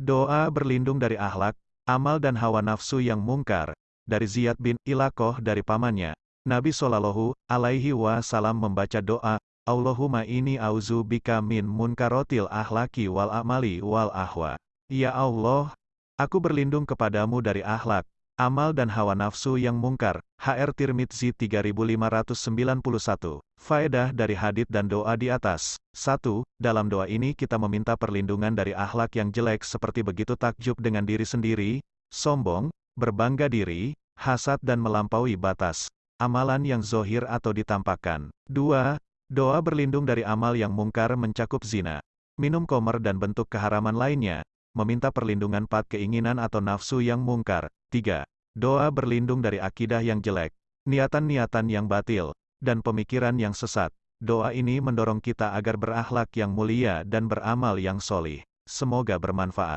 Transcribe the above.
Doa berlindung dari akhlak, amal dan hawa nafsu yang mungkar. Dari Ziyad bin Ilakoh dari pamannya. Nabi Shallallahu alaihi wasallam membaca doa, Allahumma ini auzu bika min munkarotil ahlaki wal amali wal ahwa. Ya Allah, aku berlindung kepadamu dari akhlak, amal dan hawa nafsu yang mungkar. HR Tirmidzi 3591. Faedah dari hadith dan doa di atas. 1. Dalam doa ini kita meminta perlindungan dari akhlak yang jelek seperti begitu takjub dengan diri sendiri, sombong, berbangga diri, hasad dan melampaui batas. Amalan yang zohir atau ditampakkan. 2. Doa berlindung dari amal yang mungkar mencakup zina, minum komer dan bentuk keharaman lainnya. Meminta perlindungan pat keinginan atau nafsu yang mungkar. 3. Doa berlindung dari akidah yang jelek, niatan-niatan yang batil, dan pemikiran yang sesat. Doa ini mendorong kita agar berakhlak yang mulia dan beramal yang solih. Semoga bermanfaat.